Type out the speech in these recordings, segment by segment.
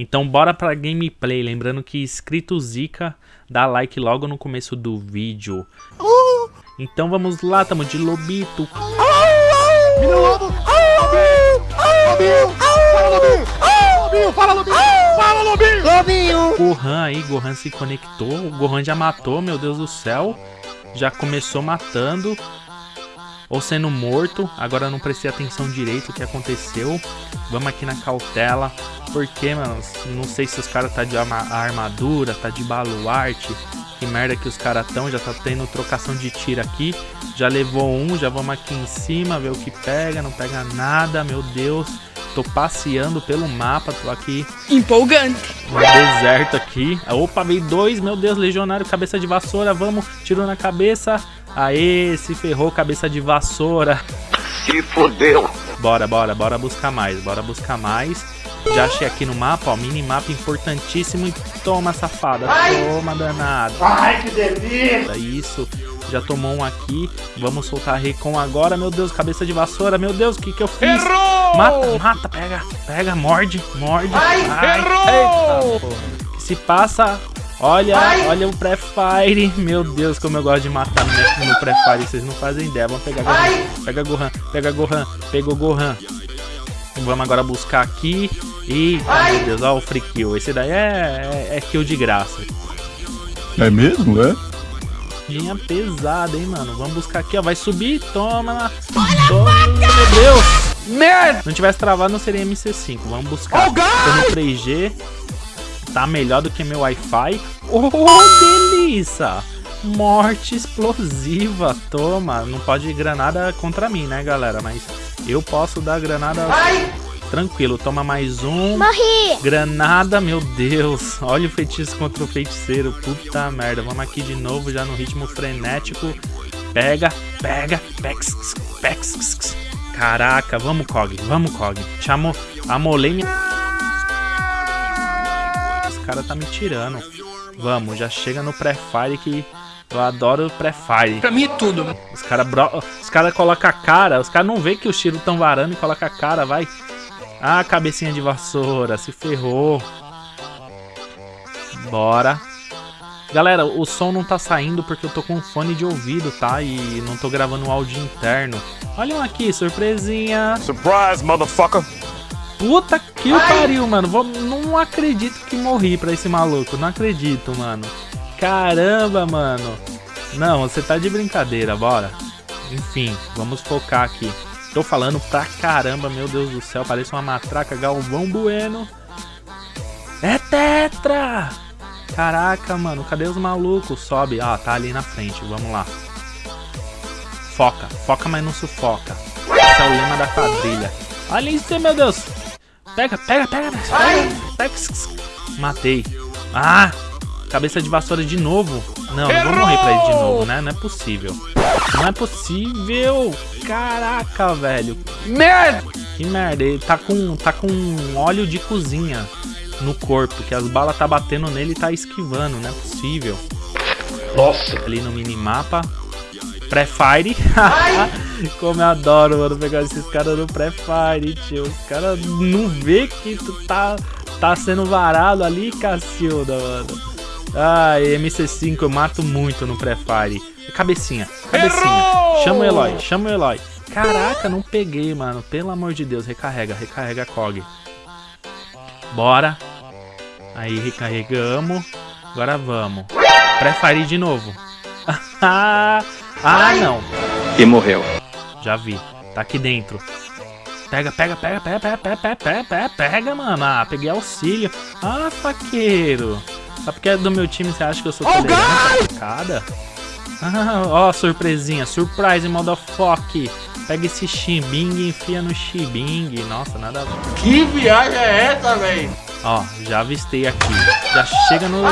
Então bora pra gameplay, lembrando que inscrito Zika, dá like logo no começo do vídeo. Então vamos lá, tamo de lobito. Fala, Lobinho! Lobinho, fala, Lobinho! Fala, Lobinho! Lobinho! Gohan aí, Gohan se conectou. O Gohan já matou, meu Deus do céu. Já começou matando. Ou sendo morto. Agora eu não prestei atenção direito o que aconteceu. Vamos aqui na cautela. Porque, mano, não sei se os caras tá de armadura, tá de baluarte. Que merda que os caras tão. Já tá tendo trocação de tiro aqui. Já levou um, já vamos aqui em cima, ver o que pega. Não pega nada, meu Deus. Tô passeando pelo mapa, tô aqui. Empolgante. No deserto aqui. Opa, veio dois, meu Deus, legionário, cabeça de vassoura, vamos. Tirou na cabeça. Aê, se ferrou, cabeça de vassoura. Se fodeu. Bora, bora, bora buscar mais, bora buscar mais. Já achei aqui no mapa, ó, minimapa importantíssimo e toma, safada, Ai. toma, danado. Ai, que delícia. Isso, já tomou um aqui, vamos soltar a Recon agora, meu Deus, cabeça de vassoura, meu Deus, o que que eu fiz? Errou! Mata, mata, pega, pega, morde, morde. Ai, Ai errou! Eita, que se passa, olha, Ai. olha o pré-fire, meu Deus, como eu gosto de matar no, no pré-fire, vocês não fazem ideia, vamos pegar Gohan, pega Gohan, pega Gohan, pegou Gohan. Vamos agora buscar aqui. E, oh, meu Deus, olha o free kill. Esse daí é, é, é kill de graça. É mesmo, é? Linha pesada, hein, mano. Vamos buscar aqui, ó. Vai subir, toma. Toma, meu Deus. Merda! Se não tivesse travado, não seria MC5. Vamos buscar. Oh, Tô no 3G. Tá melhor do que meu Wi-Fi. Oh, delícia! Morte explosiva. Toma. Não pode ir granada contra mim, né, galera? Mas eu posso dar granada... Ai! Tranquilo, toma mais um. Morri! Granada, meu Deus. Olha o feitiço contra o feiticeiro. Puta merda. Vamos aqui de novo, já no ritmo frenético. Pega, pega, pex, pex. Caraca, vamos, Cog. Vamos, Cog. Te amo, amolei minha... Cara tá me tirando. Vamos, já chega no pré-fire que eu adoro pré-fire. Pra mim é tudo. Os caras os cara colocam a cara, os caras não vê que os tiros tão varando e colocam a cara, vai. Ah, cabecinha de vassoura, se ferrou. Bora. Galera, o som não tá saindo porque eu tô com fone de ouvido, tá? E não tô gravando um áudio interno. Olha aqui, surpresinha. Surprise, motherfucker. Puta que pariu, mano. Vou, não acredito que morri pra esse maluco. Não acredito, mano. Caramba, mano. Não, você tá de brincadeira, bora. Enfim, vamos focar aqui. Tô falando pra caramba, meu Deus do céu. Parece uma matraca Galvão Bueno. É Tetra! Caraca, mano. Cadê os malucos? Sobe. Ah, tá ali na frente. Vamos lá. Foca. Foca, mas não sufoca. Esse é o lema da quadrilha. Olha isso, meu Deus. Pega, pega, pega. Pega. pega. Matei. Ah! Cabeça de vassoura de novo. Não, não vou morrer pra ele de novo, né? Não é possível. Não é possível. Caraca, velho. Merda! Que merda. Ele tá com, tá com óleo de cozinha no corpo. Que as balas tá batendo nele e tá esquivando. Não é possível. Nossa. Ali no minimapa. Pré-fire. Como eu adoro, mano, pegar esses caras no pré-fire, tio. Os caras não vê que tu tá, tá sendo varado ali, Cacilda, mano. Ai, MC5 eu mato muito no pré-fire. Cabecinha, cabecinha. Errou! Chama o Eloy, chama o Eloy. Caraca, não peguei, mano. Pelo amor de Deus, recarrega, recarrega a COG. Bora. Aí, recarregamos. Agora vamos. Pré-fire de novo. ah, não. E morreu. Já vi. Tá aqui dentro. Pega, pega, pega, pega, pega, pega, pega, pega, pega, pega, mano. Ah, peguei auxílio. Ah, faqueiro. Só porque é do meu time, você acha que eu sou tolerante oh, facada? Ah, ó, surpresinha. Surprise, motherfucker. Pega esse Shibing e enfia no Shibing. Nossa, nada. Que viagem é essa, velho? Ó, já avistei aqui. Já chega no... no...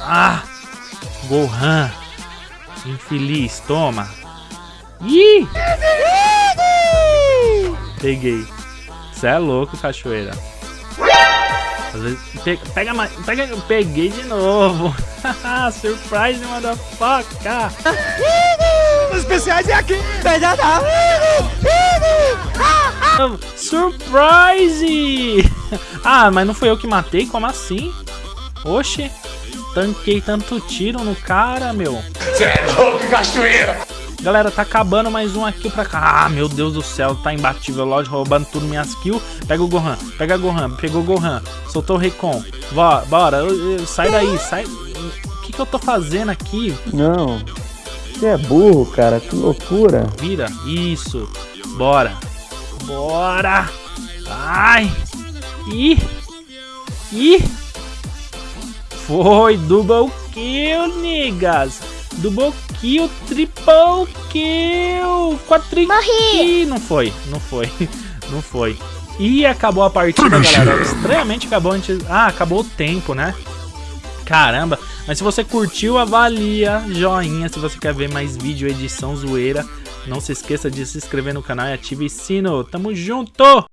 Ah! Gohan. Infeliz, toma. Ih! Peguei. Você é louco, cachoeira. Às vezes, pega, pega mais, pega, peguei de novo. Surprise, motherfucker. Os especiais é aqui. Surprise! ah, mas não foi eu que matei? Como assim? Oxe, tanquei tanto tiro no cara, meu. Cê é louco, cachoeira! Galera, tá acabando mais um aqui pra cá. Ah, meu Deus do céu, tá imbatível. Lodge roubando tudo minhas kills. Pega o Gohan, pega o Gohan, pegou o Gohan. Soltou o Recon. Bora, bora, sai daí, sai. O que que eu tô fazendo aqui? Não, você é burro, cara, que loucura. Vira, isso. Bora. Bora. Ai. Ih. Ih. Foi, double kill, niggas. Double kill, triple kill, quadri Morri. Não foi, não foi, não foi. E acabou a partida, galera. Estranhamente acabou antes... Ah, acabou o tempo, né? Caramba. Mas se você curtiu, avalia, joinha. Se você quer ver mais vídeo, edição, zoeira. Não se esqueça de se inscrever no canal e ative o sino. Tamo junto!